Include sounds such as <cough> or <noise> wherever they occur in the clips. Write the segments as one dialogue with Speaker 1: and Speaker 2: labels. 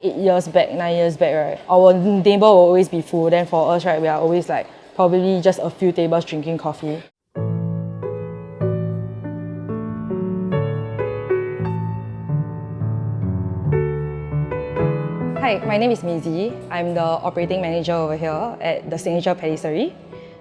Speaker 1: Eight years back, nine years back, right, our table will always be full. Then for us, right, we are always like probably just a few tables drinking coffee. Hi, my name is Mizi. I'm the operating manager over here at the Signature Patisserie.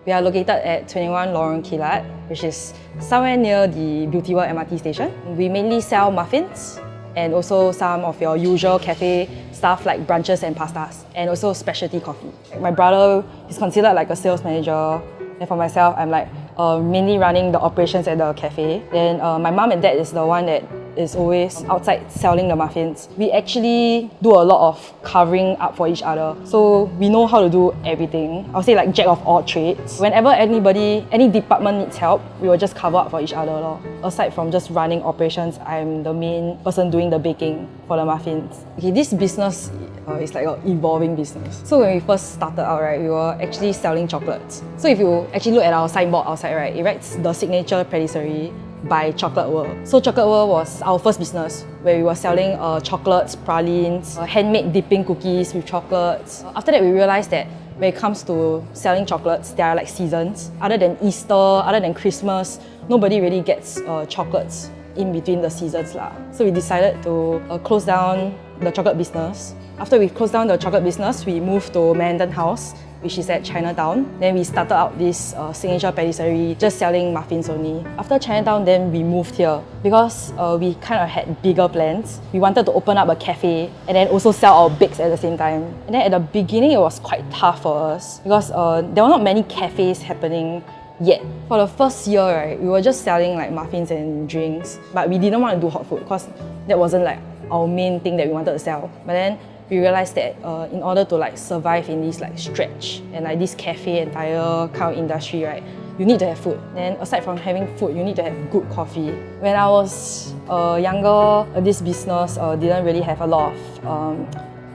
Speaker 1: We are located at 21 Lorong Kilat, which is somewhere near the Beauty World MRT station. We mainly sell muffins and also some of your usual cafe stuff like brunches and pastas, and also specialty coffee. My brother is considered like a sales manager, and for myself, I'm like uh, mainly running the operations at the cafe. Then uh, my mom and dad is the one that is always outside selling the muffins. We actually do a lot of covering up for each other. So we know how to do everything. I'll say like jack of all trades. Whenever anybody, any department needs help, we will just cover up for each other. Lor. Aside from just running operations, I'm the main person doing the baking for the muffins. Okay, this business uh, is like an evolving business. So when we first started out, right, we were actually selling chocolates. So if you actually look at our signboard outside, right, it writes the signature patisserie by Chocolate World. So Chocolate World was our first business where we were selling uh, chocolates, pralines, uh, handmade dipping cookies with chocolates. After that, we realized that when it comes to selling chocolates, there are like seasons. Other than Easter, other than Christmas, nobody really gets uh, chocolates in between the seasons. Lah. So we decided to uh, close down the chocolate business. After we closed down the chocolate business, we moved to Manhattan House which is at Chinatown. Then we started out this uh, signature patisserie, just selling muffins only. After Chinatown, then we moved here because uh, we kind of had bigger plans. We wanted to open up a cafe and then also sell our bakes at the same time. And then at the beginning, it was quite tough for us because uh, there were not many cafes happening yet. For the first year, right, we were just selling like muffins and drinks, but we didn't want to do hot food because that wasn't like our main thing that we wanted to sell. But then we realized that uh, in order to like survive in this like stretch and like this cafe entire kind of industry, right, you need to have food. Then aside from having food, you need to have good coffee. When I was uh, younger, uh, this business uh, didn't really have a lot of um,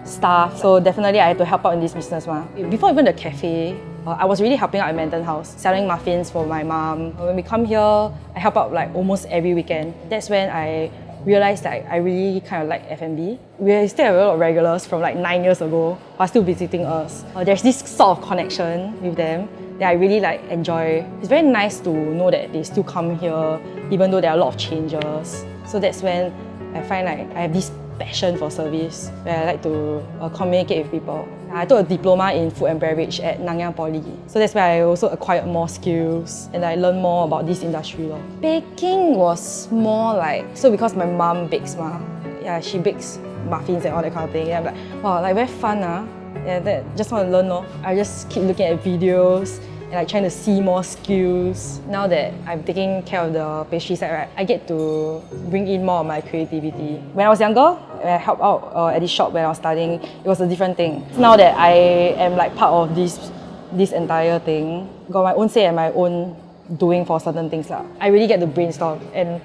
Speaker 1: staff, so definitely I had to help out in this business. Ma. Before even the cafe, uh, I was really helping out at Manhattan House, selling muffins for my mom. When we come here, I help out like almost every weekend. That's when I realized that I really kind of like F&B. We still have a lot of regulars from like nine years ago who are still visiting us. Uh, there's this sort of connection with them that I really like enjoy. It's very nice to know that they still come here even though there are a lot of changes. So that's when I find like I have this passion for service where I like to uh, communicate with people. I took a diploma in food and beverage at Nanyang Poly. So that's where I also acquired more skills and I learned more about this industry. Lor. Baking was more like, so because my mom bakes ma, yeah, she bakes muffins and all that kind of thing. Yeah, I'm like, wow, like very fun ah. Yeah, that, just want to learn lor. I just keep looking at videos and like trying to see more skills. Now that I'm taking care of the pastry side, right, I get to bring in more of my creativity. When I was younger, when I helped out uh, at this shop when I was studying, it was a different thing. Now that I am like part of this this entire thing, got my own say and my own doing for certain things. Lah. I really get to brainstorm and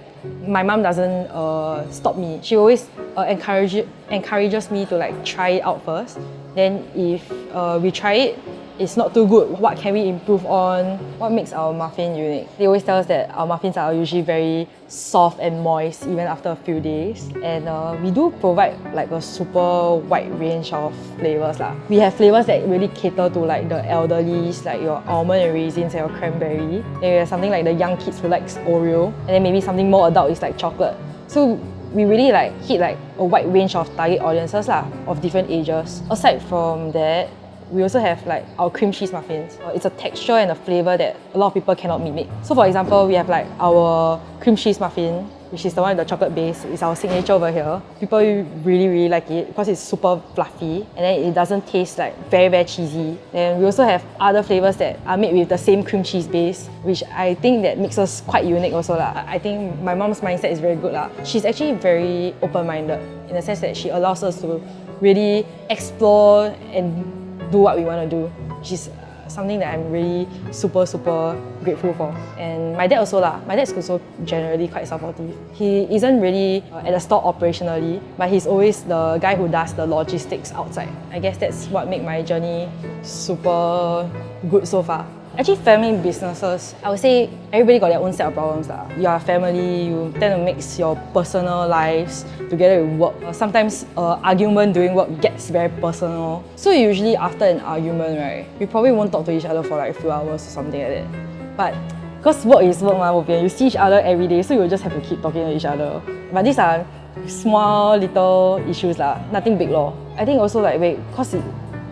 Speaker 1: my mom doesn't uh, stop me. She always uh, encourage, encourages me to like try it out first. Then if uh, we try it, it's not too good, what can we improve on? What makes our muffin unique? They always tell us that our muffins are usually very soft and moist even after a few days. And uh, we do provide like a super wide range of flavors. Lah. We have flavors that really cater to like the elderly, like your almond and raisins and your cranberry. Then we have something like the young kids who likes Oreo. And then maybe something more adult is like chocolate. So we really like hit like a wide range of target audiences lah, of different ages. Aside from that, we also have like our cream cheese muffins. Uh, it's a texture and a flavor that a lot of people cannot mimic. So for example, we have like our cream cheese muffin, which is the one with the chocolate base. It's our signature over here. People really, really like it because it's super fluffy and then it doesn't taste like very, very cheesy. And we also have other flavors that are made with the same cream cheese base, which I think that makes us quite unique also. La. I think my mom's mindset is very good. La. She's actually very open-minded in the sense that she allows us to really explore and do what we want to do, which is something that I'm really super, super grateful for. And my dad also lah, my dad's also generally quite supportive. He isn't really uh, at the store operationally, but he's always the guy who does the logistics outside. I guess that's what made my journey super good so far. Actually, family businesses, I would say everybody got their own set of problems. Lah. You are family, you tend to mix your personal lives together with work. Sometimes uh, argument during work gets very personal. So usually after an argument, right, we probably won't talk to each other for like a few hours or something like that. But because work is work, ma, you see each other every day, so you just have to keep talking to each other. But these are small little issues, lah, nothing big law. I think also like, wait, because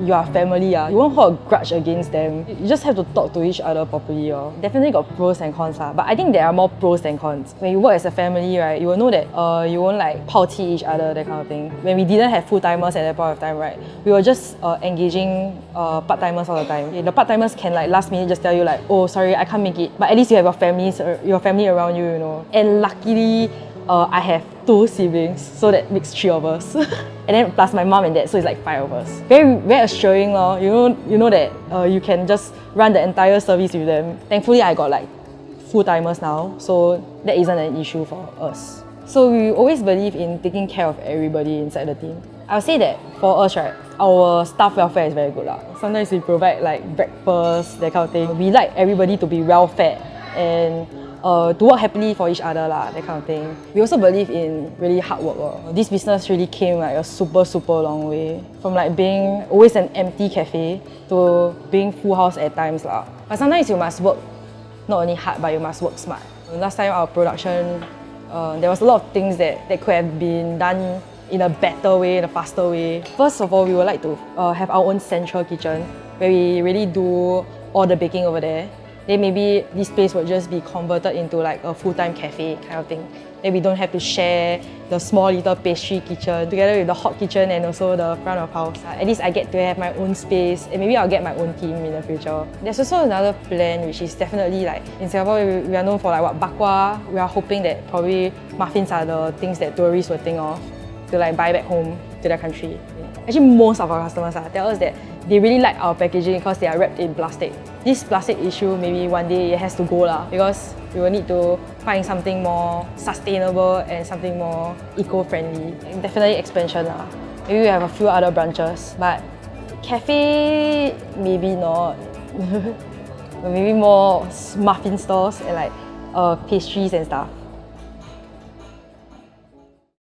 Speaker 1: you are family, uh, you won't hold a grudge against them. You just have to talk to each other properly. Uh. Definitely got pros and cons, uh, but I think there are more pros than cons. When you work as a family, right, you will know that uh, you won't like 抛弃 each other, that kind of thing. When we didn't have full-timers at that point of time, right, we were just uh, engaging uh, part-timers all the time. The part-timers can like last minute just tell you like, oh, sorry, I can't make it. But at least you have your families, your family around you, you know. And luckily, uh, I have two siblings, so that makes three of us. <laughs> and then plus my mom and dad, so it's like five of us. Very, very assuring, lor. You know, you know that uh, you can just run the entire service with them. Thankfully, I got like full timers now, so that isn't an issue for us. So we always believe in taking care of everybody inside the team. I'll say that for us, right, our staff welfare is very good. Lah. Sometimes we provide like breakfast, that kind of thing. We like everybody to be well fed and uh, to work happily for each other, lah, that kind of thing. We also believe in really hard work. Uh. This business really came like a super, super long way. From like being always an empty cafe to being full house at times. Lah. But sometimes you must work not only hard, but you must work smart. Last time our production, uh, there was a lot of things that, that could have been done in a better way, in a faster way. First of all, we would like to uh, have our own central kitchen where we really do all the baking over there then maybe this place would just be converted into like a full-time cafe kind of thing. Then we don't have to share the small little pastry kitchen together with the hot kitchen and also the front of house. Uh, at least I get to have my own space and maybe I'll get my own team in the future. There's also another plan which is definitely like in Singapore we are known for like what bak kwa. We are hoping that probably muffins are the things that tourists will think of to like buy back home to their country. Actually most of our customers uh, tell us that they really like our packaging because they are wrapped in plastic. This plastic issue, maybe one day it has to go lah because we will need to find something more sustainable and something more eco-friendly. Definitely expansion lah. Maybe we have a few other branches, but cafe, maybe not. <laughs> maybe more muffin stores and like uh, pastries and stuff.